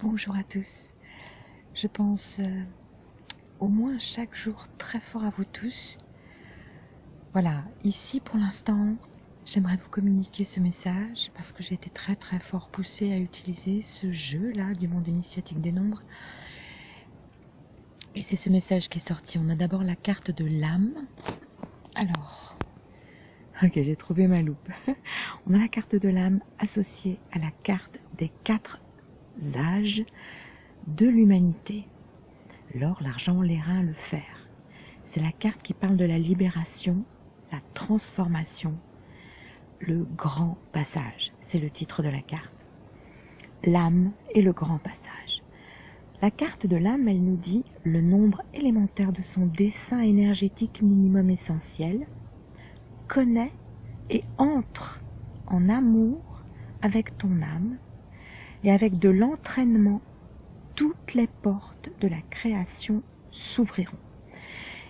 Bonjour à tous. Je pense euh, au moins chaque jour très fort à vous tous. Voilà, ici pour l'instant, j'aimerais vous communiquer ce message parce que j'ai été très très fort poussée à utiliser ce jeu-là du monde initiatique des nombres. Et c'est ce message qui est sorti. On a d'abord la carte de l'âme. Alors, ok, j'ai trouvé ma loupe. On a la carte de l'âme associée à la carte des quatre âges de l'humanité. L'or, l'argent, l'airain, le fer. C'est la carte qui parle de la libération, la transformation, le grand passage. C'est le titre de la carte. L'âme et le grand passage. La carte de l'âme, elle nous dit le nombre élémentaire de son dessin énergétique minimum essentiel, connaît et entre en amour avec ton âme et avec de l'entraînement, toutes les portes de la création s'ouvriront.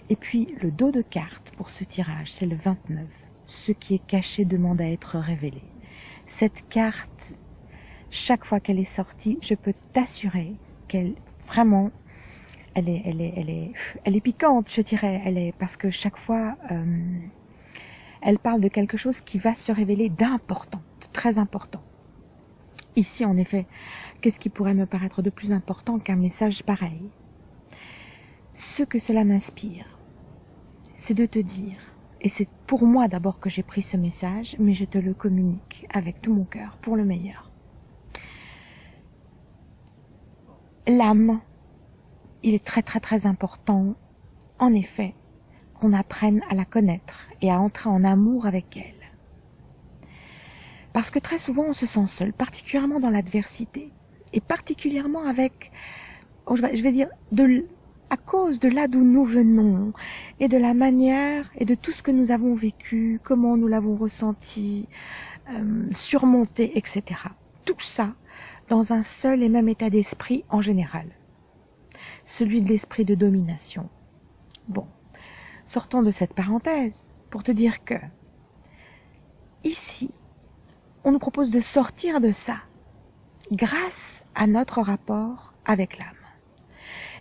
Et puis le dos de carte pour ce tirage, c'est le 29. Ce qui est caché demande à être révélé. Cette carte, chaque fois qu'elle est sortie, je peux t'assurer qu'elle vraiment, elle est, elle est, elle est, elle est piquante, je dirais. Elle est parce que chaque fois, euh, elle parle de quelque chose qui va se révéler d'important, de très important. Ici, en effet, qu'est-ce qui pourrait me paraître de plus important qu'un message pareil? Ce que cela m'inspire, c'est de te dire, et c'est pour moi d'abord que j'ai pris ce message, mais je te le communique avec tout mon cœur, pour le meilleur. L'âme, il est très très très important, en effet, qu'on apprenne à la connaître et à entrer en amour avec elle. Parce que très souvent on se sent seul, particulièrement dans l'adversité, et particulièrement avec, oh, je vais dire, de, à cause de là d'où nous venons, et de la manière, et de tout ce que nous avons vécu, comment nous l'avons ressenti, euh, surmonté, etc. Tout ça dans un seul et même état d'esprit en général, celui de l'esprit de domination. Bon, sortons de cette parenthèse pour te dire que, ici, on nous propose de sortir de ça grâce à notre rapport avec l'âme.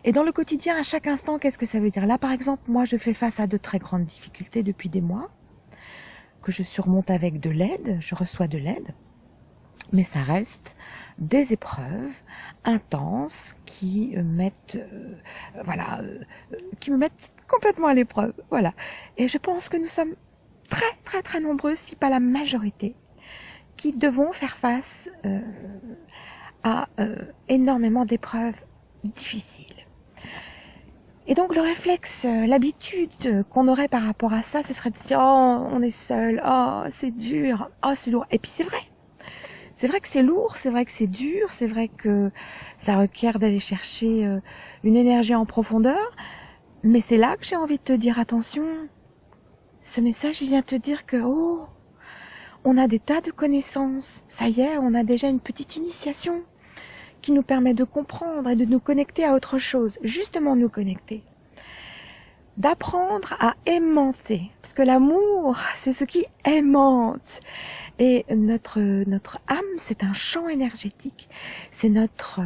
Et dans le quotidien, à chaque instant, qu'est-ce que ça veut dire? Là, par exemple, moi, je fais face à de très grandes difficultés depuis des mois, que je surmonte avec de l'aide, je reçois de l'aide, mais ça reste des épreuves intenses qui mettent, euh, voilà, euh, qui me mettent complètement à l'épreuve, voilà. Et je pense que nous sommes très, très, très nombreux, si pas la majorité, qui devons faire face euh, à euh, énormément d'épreuves difficiles. Et donc le réflexe, euh, l'habitude qu'on aurait par rapport à ça, ce serait de dire oh on est seul, oh c'est dur, oh c'est lourd. Et puis c'est vrai, c'est vrai que c'est lourd, c'est vrai que c'est dur, c'est vrai que ça requiert d'aller chercher une énergie en profondeur. Mais c'est là que j'ai envie de te dire attention. Ce message, il vient te dire que oh on a des tas de connaissances. Ça y est, on a déjà une petite initiation qui nous permet de comprendre et de nous connecter à autre chose, justement nous connecter. D'apprendre à aimanter, parce que l'amour, c'est ce qui aimante. Et notre, notre âme, c'est un champ énergétique, c'est notre,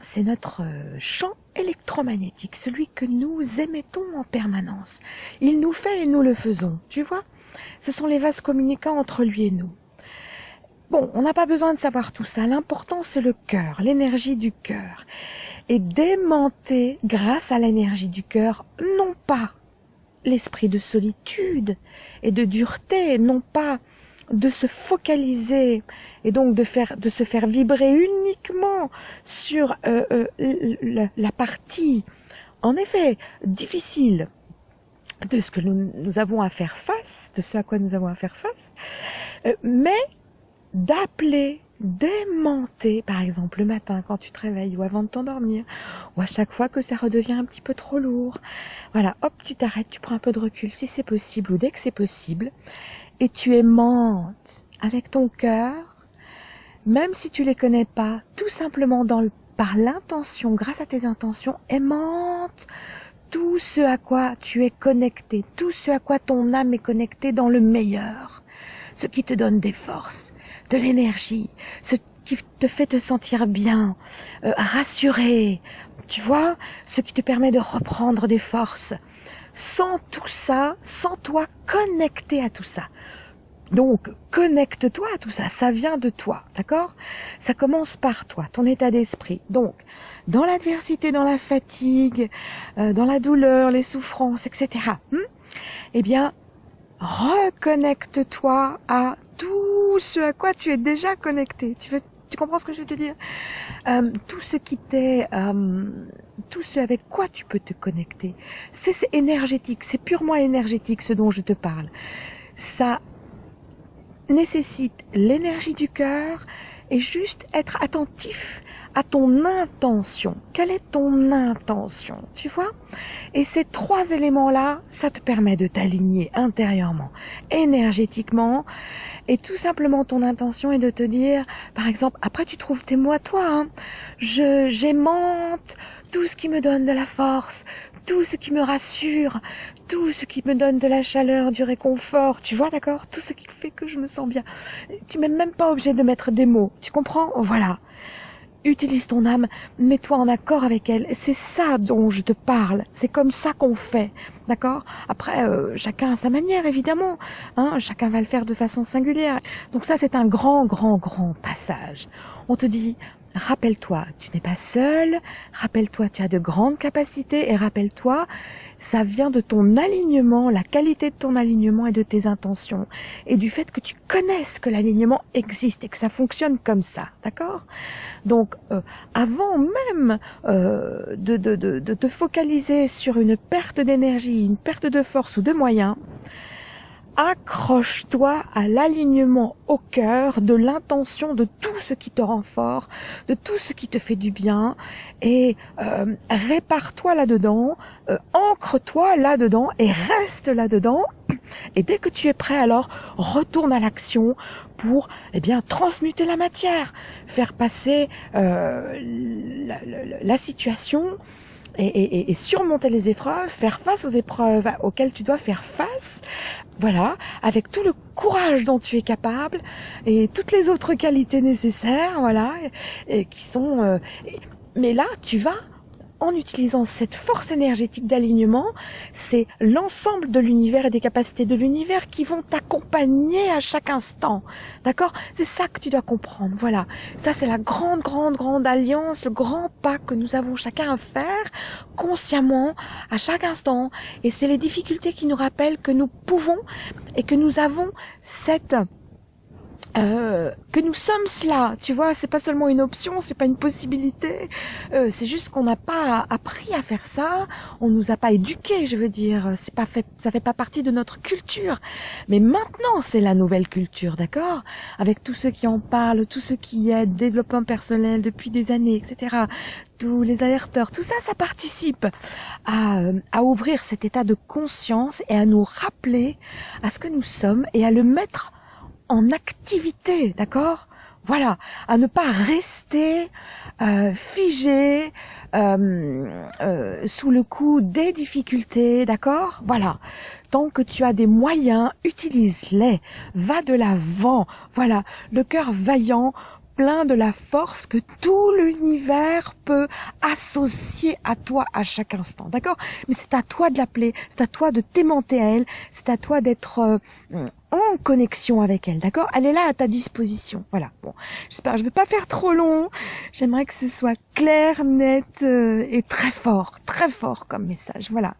c'est notre champ électromagnétique, celui que nous émettons en permanence. Il nous fait et nous le faisons, tu vois Ce sont les vases communicants entre lui et nous. Bon, on n'a pas besoin de savoir tout ça. L'important, c'est le cœur, l'énergie du cœur. Et démenter, grâce à l'énergie du cœur, non pas l'esprit de solitude et de dureté, non pas de se focaliser et donc de faire de se faire vibrer uniquement sur euh, euh, la, partie en effet difficile de ce que nous, avons à faire face, de ce à quoi nous avons à faire face, euh, mais d'appeler, d'aimanter, par exemple le matin quand tu te réveilles ou avant de t'endormir, ou à chaque fois que ça redevient un petit peu trop lourd. Voilà, hop, tu t'arrêtes, tu prends un peu de recul si c'est possible ou dès que c'est possible, et tu aimantes avec ton cœur, même si tu les connais pas, tout simplement dans le, par l'intention, grâce à tes intentions, aimante tout ce à quoi tu es connecté, tout ce à quoi ton âme est connectée dans le meilleur, ce qui te donne des forces, de l'énergie, ce qui te fait te sentir bien, euh, rassuré, tu vois, ce qui te permet de reprendre des forces. Sans tout ça, sans toi connecter à tout ça. Donc, connecte-toi à tout ça, ça vient de toi, d'accord? Ça commence par toi, ton état d'esprit. Donc, dans l'adversité, dans la fatigue, euh, dans la douleur, les souffrances, etc., hmm, eh bien, reconnecte-toi à tout ce à quoi tu es déjà connecté. Tu veux, tu comprends ce que je veux te dire? Euh, Tout ce qui t'est, euh, tout ce avec quoi tu peux te connecter, c'est énergétique, c'est purement énergétique ce dont je te parle. Ça nécessite l'énergie du cœur et juste être attentif à ton intention. Quelle est ton intention Tu vois? Et ces trois éléments-là, ça te permet de t'aligner intérieurement, énergétiquement, et tout simplement ton intention est de te dire, par exemple, après tu trouves tes mots à toi, hein, je j'aimante tout ce qui me donne de la force, tout ce qui me rassure, tout ce qui me donne de la chaleur, du réconfort, tu vois, d'accord? Tout ce qui fait que je me sens bien. Tu n'es même pas obligé de mettre des mots, tu comprends? Voilà utilise ton âme, mets-toi en accord avec elle. C'est ça dont je te parle. C'est comme ça qu'on fait, d'accord? Après, euh, chacun à sa manière, évidemment. Hein chacun va le faire de façon singulière. Donc ça, c'est un grand, grand, grand passage. On te dit, rappelle-toi, tu n'es pas seul, rappelle-toi, tu as de grandes capacités. Et rappelle-toi, ça vient de ton alignement, la qualité de ton alignement et de tes intentions. Et du fait que tu connaisses que l'alignement existe et que ça fonctionne comme ça, d'accord? Donc, euh, avant même euh, de, de, de, de te focaliser sur une perte d'énergie, une perte de force ou de moyens, accroche-toi à l'alignement au cœur de l'intention de tout ce qui te rend fort, de tout ce qui te fait du bien, et euh, répare-toi là-dedans, euh, ancre-toi là-dedans et reste là-dedans. Et dès que tu es prêt, alors retourne à l'action pour eh bien transmuter la matière, faire passer euh, la situation et, et, surmonter les épreuves, faire face aux épreuves auxquelles tu dois faire face, voilà, avec tout le courage dont tu es capable et toutes les autres qualités nécessaires, voilà, et, qui sont. Euh, mais là, tu vas en utilisant cette force énergétique d'alignement, c'est l'ensemble de l'univers et des capacités de l'univers qui vont t'accompagner à chaque instant. D'accord? C'est ça que tu dois comprendre. Voilà. Ça, c'est la grande, grande, grande alliance, le grand pas que nous avons chacun à faire consciemment à chaque instant. Et c'est les difficultés qui nous rappellent que nous pouvons et que nous avons cette euh, que nous sommes cela, tu vois, c'est pas seulement une option, c'est pas une possibilité, euh, c'est juste qu'on n'a pas appris à faire ça, on nous a pas éduqués, je veux dire, c'est pas fait, ça fait pas partie de notre culture. Mais maintenant, c'est la nouvelle culture, d'accord? Avec tous ceux qui en parlent, tous ceux qui aident, développement personnel depuis des années, etc. Tous les alerteurs, tout ça, ça participe à, euh, à ouvrir cet état de conscience et à nous rappeler à ce que nous sommes et à le mettre en activité, d'accord? Voilà, à ne pas rester euh, figé euh, euh, sous le coup des difficultés, d'accord? Voilà. Tant que tu as des moyens, utilise-les. Va de l'avant. Voilà, le cœur vaillant plein de la force que tout l'univers peut associer à toi à chaque instant. D'accord? Mais c'est à toi de l'appeler, c'est à toi de t'aimanter à elle, c'est à toi d'être euh, en connexion avec elle. D'accord? Elle est là à ta disposition. Voilà. Bon, j'espère je vais pas faire trop long. J'aimerais que ce soit clair, net euh, et très fort, très fort comme message. Voilà.